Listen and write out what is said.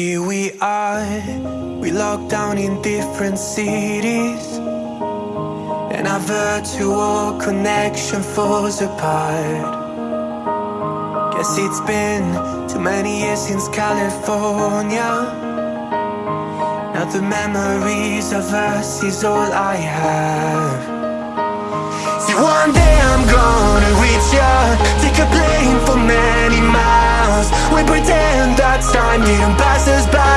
Here we are, we locked down in different cities. And our virtual connection falls apart. Guess it's been too many years since California. Now the memories of us is all I have. See one day I'm gonna We pretend that time. Didn't pass us by